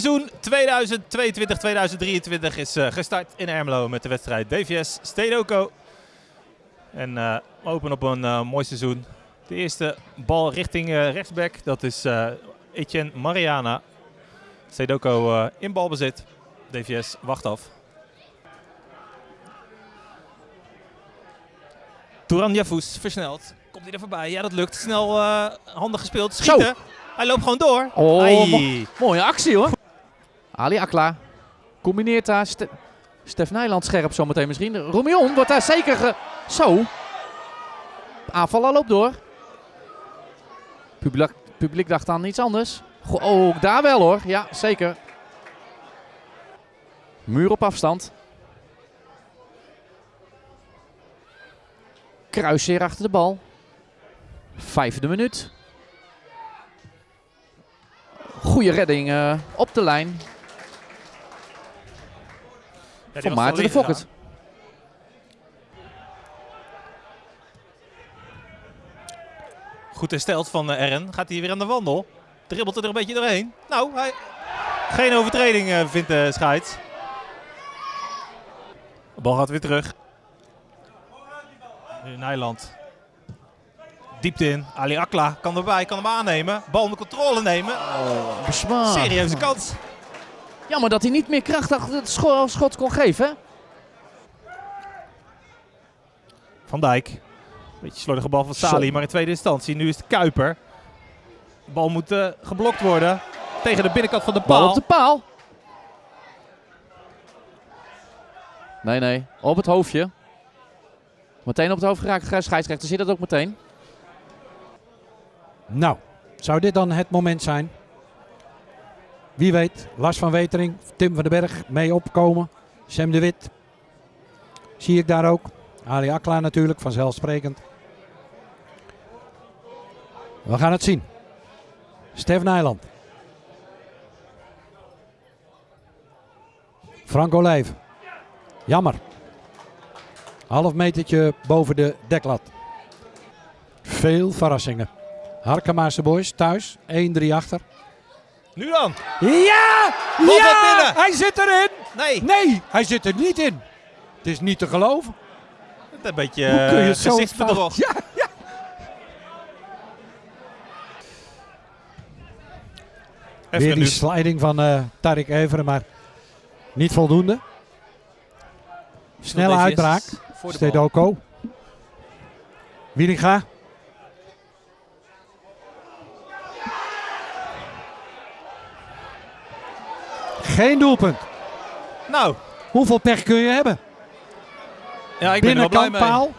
Seizoen 2022-2023 is uh, gestart in Ermelo met de wedstrijd DVS Stedoco. En uh, we openen op een uh, mooi seizoen. De eerste bal richting rechtsback, dat is Etienne Mariana. Stedoco in balbezit. DVS wacht af. Touran Yafous versneld. Komt hij er voorbij? Ja, dat lukt. Snel handig gespeeld. Schieten. Zo. Hij loopt gewoon door. Oh, mo mooie actie hoor. Ali Akla combineert daar. Ste Stef Nijland scherp zometeen misschien. Romion wordt daar zeker ge Zo. Aanval loopt door. Publiek, publiek dacht aan iets anders. Ook daar wel hoor. Ja, zeker. Muur op afstand. Kruisseer achter de bal. Vijfde minuut. Goede redding uh, op de lijn. Ja, van Maarten de Fokker. Goed hersteld van uh, Ern. Gaat hij weer aan de wandel. Dribbelt er een beetje doorheen. Nou, hij... geen overtreding uh, vindt de scheids. De bal gaat weer terug. Nijland. Diepte in. Ali Akla kan erbij, kan hem aannemen. Bal onder controle nemen. Oh, Serieuze kans. Jammer dat hij niet meer krachtig het schot kon geven. Van Dijk. Beetje slordige bal van Sali, maar in tweede instantie. Nu is het Kuiper. De bal moet uh, geblokt worden. Tegen de binnenkant van de paal. Bal op de paal. Nee, nee. Op het hoofdje. Meteen op het hoofd geraakt. Scheidsrechter ziet dat ook meteen. Nou, zou dit dan het moment zijn? Wie weet, Lars van Wetering, Tim van den Berg mee opkomen. Sam de Wit. Zie ik daar ook. Ali Akla natuurlijk, vanzelfsprekend. We gaan het zien. Stef Nijland. Frank Olijf. Jammer. Half metertje boven de deklat. Veel verrassingen. Harkemaarse boys thuis. 1-3 achter. Nu dan. Ja! Bal ja! binnen. Hij zit erin. Nee. Nee, hij zit er niet in. Het is niet te geloven. Het is een beetje Hoe kun je uh, gezichtsbedrog. Ja, ja. Weer die sliding van uh, Tarik Everen, maar niet voldoende. Snelle uitbraak. Stedoko. Wielinga. Geen doelpunt. Nou. Hoeveel pech kun je hebben? Ja, ik ben er blij paal.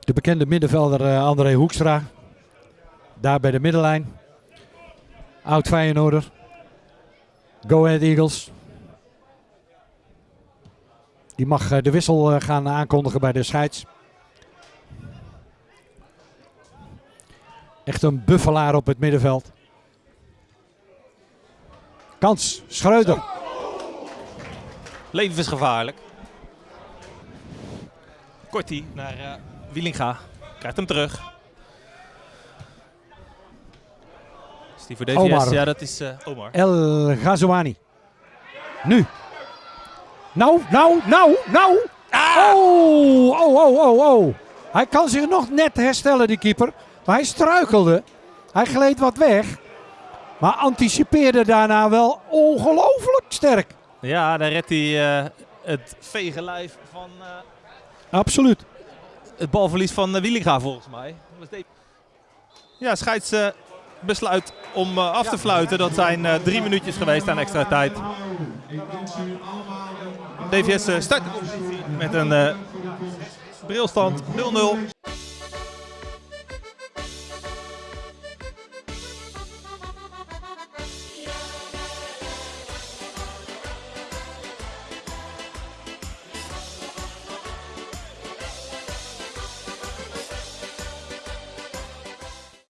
De bekende middenvelder uh, André Hoekstra. Daar bij de middenlijn. Oud Feyenoorder. Go Ahead Eagles. Die mag uh, de wissel uh, gaan aankondigen bij de scheids. Echt een buffelaar op het middenveld. Kans, Schreuder. Levensgevaarlijk. Kortie naar uh, Wielinga. Krijgt hem terug. Is die voor DVS? Omar. Ja, dat is uh, Omar. El Ghazouani. Nu. Nou, nou, nou, nou. Ah! Oh, oh, oh, oh, oh. Hij kan zich nog net herstellen, die keeper. Maar hij struikelde. Hij gleed wat weg. Maar anticipeerde daarna wel ongelooflijk sterk. Ja, dan redt hij uh, het vege lijf van... Uh, Absoluut. Het balverlies van uh, Wielinga volgens mij. Ja, scheids besluit om af te fluiten. Dat zijn drie minuutjes geweest aan extra tijd. DVS start met een brilstand 0-0.